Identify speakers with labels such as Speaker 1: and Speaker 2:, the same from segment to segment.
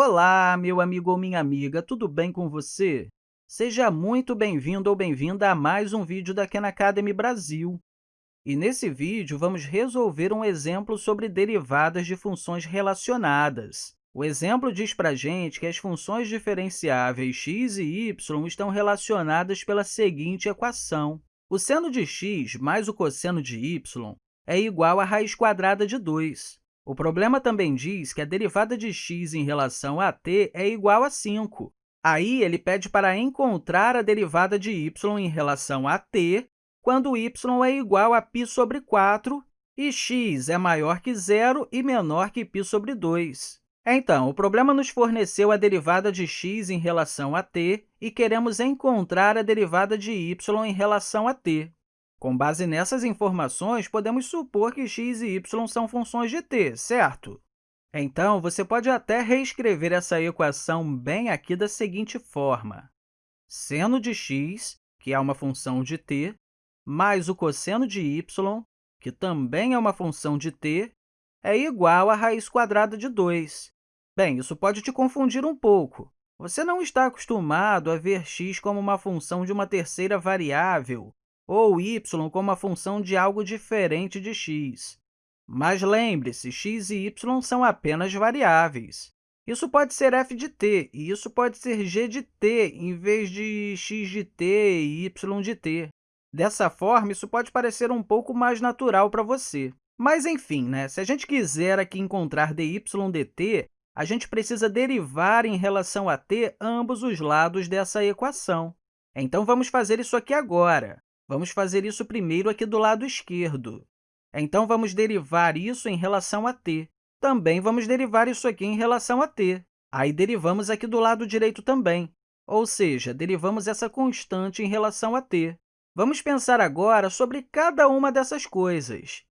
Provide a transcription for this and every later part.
Speaker 1: Olá, meu amigo ou minha amiga, tudo bem com você? Seja muito bem-vindo ou bem-vinda a mais um vídeo da Khan Academy Brasil. E nesse vídeo, vamos resolver um exemplo sobre derivadas de funções relacionadas. O exemplo diz para a gente que as funções diferenciáveis x e y estão relacionadas pela seguinte equação. O seno de x mais o cosseno de y é igual à raiz quadrada de 2. O problema também diz que a derivada de x em relação a t é igual a 5. Aí, ele pede para encontrar a derivada de y em relação a t quando y é igual a π sobre 4 e x é maior que zero e menor que π sobre 2. Então, o problema nos forneceu a derivada de x em relação a t e queremos encontrar a derivada de y em relação a t. Com base nessas informações, podemos supor que x e y são funções de t, certo? Então, você pode até reescrever essa equação bem aqui da seguinte forma. Seno de x, que é uma função de t, mais o cosseno de y, que também é uma função de t, é igual à raiz quadrada de 2. Bem, isso pode te confundir um pouco. Você não está acostumado a ver x como uma função de uma terceira variável, ou y como a função de algo diferente de x. Mas lembre-se, x e y são apenas variáveis. Isso pode ser f de t, e isso pode ser g de t, em vez de x de t e y de t. Dessa forma, isso pode parecer um pouco mais natural para você. Mas, enfim, né? se a gente quiser aqui encontrar dy dt, a gente precisa derivar em relação a t ambos os lados dessa equação. Então, vamos fazer isso aqui agora. Vamos fazer isso primeiro aqui do lado esquerdo. Então, vamos derivar isso em relação a t. Também vamos derivar isso aqui em relação a t. Aí, derivamos aqui do lado direito também, ou seja, derivamos essa constante em relação a t. Vamos pensar agora sobre cada uma dessas coisas.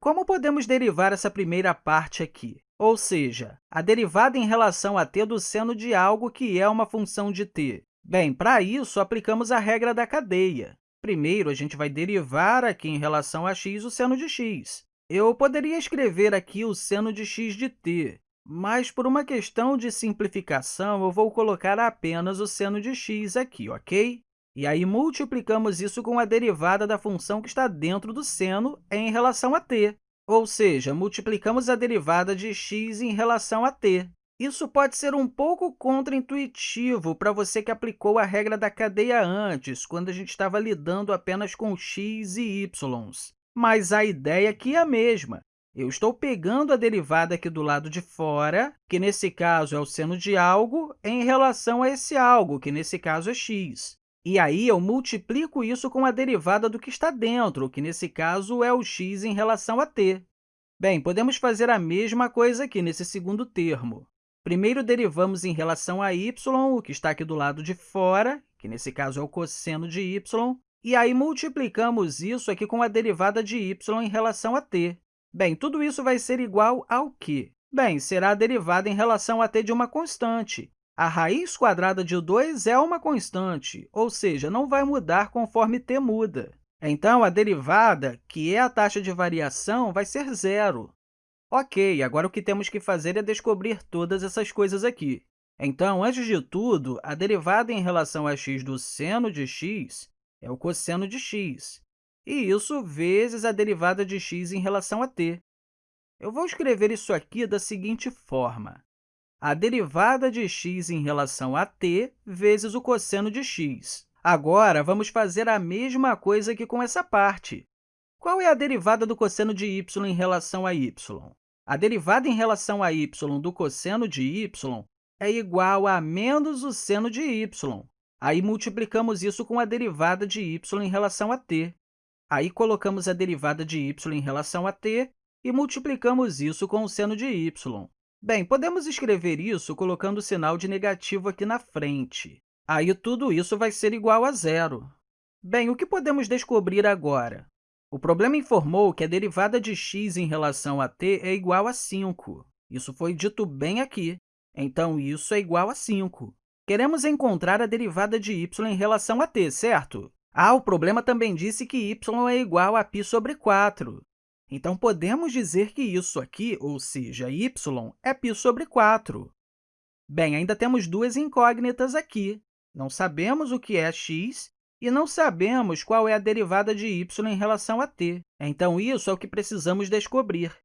Speaker 1: Como podemos derivar essa primeira parte aqui? Ou seja, a derivada em relação a t do seno de algo que é uma função de t. Bem, para isso, aplicamos a regra da cadeia. Primeiro, a gente vai derivar aqui em relação a x o seno de x. Eu poderia escrever aqui o seno de x de t, mas, por uma questão de simplificação, eu vou colocar apenas o seno de x aqui, ok? E aí, multiplicamos isso com a derivada da função que está dentro do seno em relação a t, ou seja, multiplicamos a derivada de x em relação a t. Isso pode ser um pouco contraintuitivo para você que aplicou a regra da cadeia antes, quando a gente estava lidando apenas com x e y. Mas a ideia aqui é a mesma. Eu estou pegando a derivada aqui do lado de fora, que nesse caso é o seno de algo, em relação a esse algo, que nesse caso é x. E aí, eu multiplico isso com a derivada do que está dentro, que nesse caso é o x em relação a t. Bem, podemos fazer a mesma coisa aqui nesse segundo termo. Primeiro, derivamos em relação a y, o que está aqui do lado de fora, que nesse caso é o cosseno de y, e aí multiplicamos isso aqui com a derivada de y em relação a t. Bem, tudo isso vai ser igual ao quê? Bem, será a derivada em relação a t de uma constante. A raiz quadrada de 2 é uma constante, ou seja, não vai mudar conforme t muda. Então, a derivada, que é a taxa de variação, vai ser zero. Ok, agora o que temos que fazer é descobrir todas essas coisas aqui. Então, antes de tudo, a derivada em relação a x do seno de x é o cosseno de x, e isso vezes a derivada de x em relação a t. Eu vou escrever isso aqui da seguinte forma. A derivada de x em relação a t vezes o cosseno de x. Agora, vamos fazer a mesma coisa aqui com essa parte. Qual é a derivada do cosseno de y em relação a y? A derivada em relação a y do cosseno de y é igual a menos o seno de y. Aí, multiplicamos isso com a derivada de y em relação a t. Aí, colocamos a derivada de y em relação a t e multiplicamos isso com o seno de y. Bem, podemos escrever isso colocando o sinal de negativo aqui na frente. Aí, tudo isso vai ser igual a zero. Bem, o que podemos descobrir agora? O problema informou que a derivada de x em relação a t é igual a 5. Isso foi dito bem aqui. Então, isso é igual a 5. Queremos encontrar a derivada de y em relação a t, certo? Ah, o problema também disse que y é igual a π sobre 4. Então, podemos dizer que isso aqui, ou seja, y, é π sobre 4. Bem, ainda temos duas incógnitas aqui. Não sabemos o que é x e não sabemos qual é a derivada de y em relação a t. Então, isso é o que precisamos descobrir.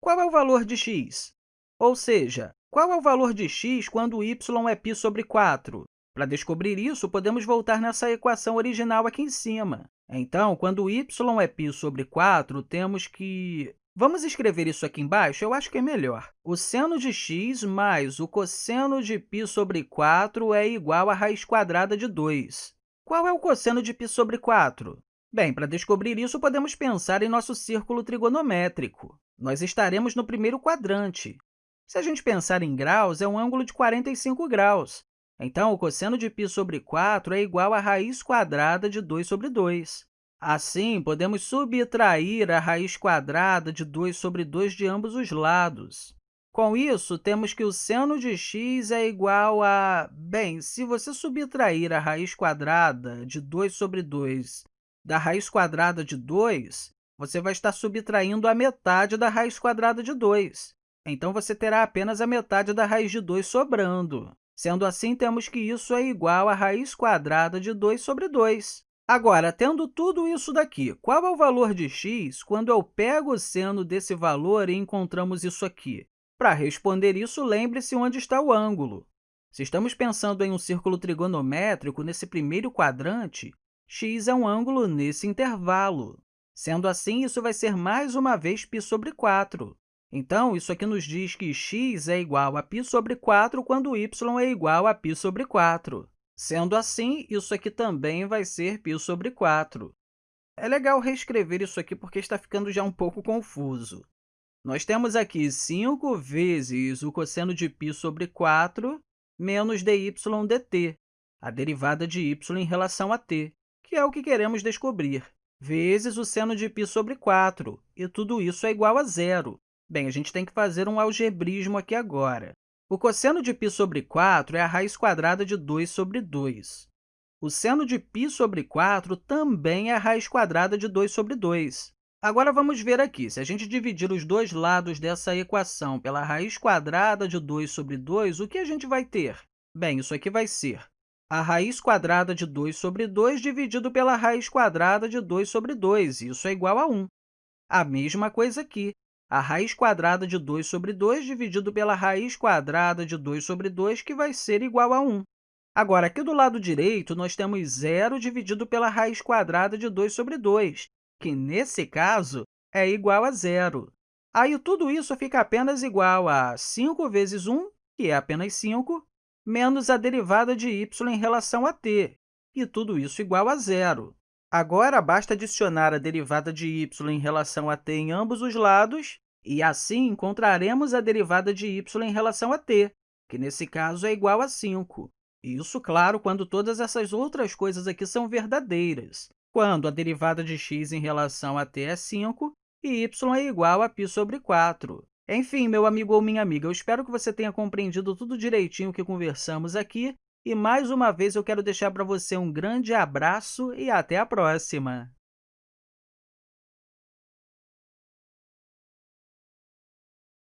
Speaker 1: Qual é o valor de x? Ou seja, qual é o valor de x quando y é π sobre 4? Para descobrir isso, podemos voltar nessa equação original aqui em cima. Então, quando y é π sobre 4, temos que... Vamos escrever isso aqui embaixo? Eu acho que é melhor. O seno de x mais o cosseno de π sobre 4 é igual à raiz quadrada de 2. Qual é o cosseno de π sobre 4? Bem, para descobrir isso, podemos pensar em nosso círculo trigonométrico. Nós estaremos no primeiro quadrante. Se a gente pensar em graus, é um ângulo de 45 graus. Então, o cosseno de π sobre 4 é igual à raiz quadrada de 2 sobre 2. Assim, podemos subtrair a raiz quadrada de 2 sobre 2 de ambos os lados. Com isso, temos que o seno de x é igual a... Bem, se você subtrair a raiz quadrada de 2 sobre 2 da raiz quadrada de 2, você vai estar subtraindo a metade da raiz quadrada de 2. Então, você terá apenas a metade da raiz de 2 sobrando. Sendo assim, temos que isso é igual à raiz quadrada de 2 sobre 2. Agora, tendo tudo isso daqui, qual é o valor de x quando eu pego o seno desse valor e encontramos isso aqui? Para responder isso, lembre-se onde está o ângulo. Se estamos pensando em um círculo trigonométrico nesse primeiro quadrante, x é um ângulo nesse intervalo. Sendo assim, isso vai ser mais uma vez π sobre 4. Então, isso aqui nos diz que x é igual a π sobre 4 quando y é igual a π sobre 4. Sendo assim, isso aqui também vai ser π sobre 4. É legal reescrever isso aqui porque está ficando já um pouco confuso. Nós temos aqui 5 vezes o cosseno de π sobre 4 menos dy dt, a derivada de y em relação a t, que é o que queremos descobrir, vezes o seno de π sobre 4, e tudo isso é igual a zero. Bem, a gente tem que fazer um algebrismo aqui agora. O cosseno de π sobre 4 é a raiz quadrada de 2 sobre 2. O seno de π sobre 4 também é a raiz quadrada de 2 sobre 2. Agora, vamos ver aqui. Se a gente dividir os dois lados dessa equação pela raiz quadrada de 2 sobre 2, o que a gente vai ter? Bem, isso aqui vai ser a raiz quadrada de 2 sobre 2 dividido pela raiz quadrada de 2 sobre 2. Isso é igual a 1. A mesma coisa aqui a raiz quadrada de 2 sobre 2 dividido pela raiz quadrada de 2 sobre 2, que vai ser igual a 1. Agora, aqui do lado direito, nós temos zero dividido pela raiz quadrada de 2 sobre 2, que, nesse caso, é igual a zero. Aí, tudo isso fica apenas igual a 5 vezes 1, que é apenas 5, menos a derivada de y em relação a t, e tudo isso igual a zero. Agora, basta adicionar a derivada de y em relação a t em ambos os lados, e assim encontraremos a derivada de y em relação a t, que nesse caso é igual a 5. Isso, claro, quando todas essas outras coisas aqui são verdadeiras, quando a derivada de x em relação a t é 5 e y é igual a π sobre 4. Enfim, meu amigo ou minha amiga, eu espero que você tenha compreendido tudo direitinho que conversamos aqui e, mais uma vez, eu quero deixar para você um grande abraço e até a próxima!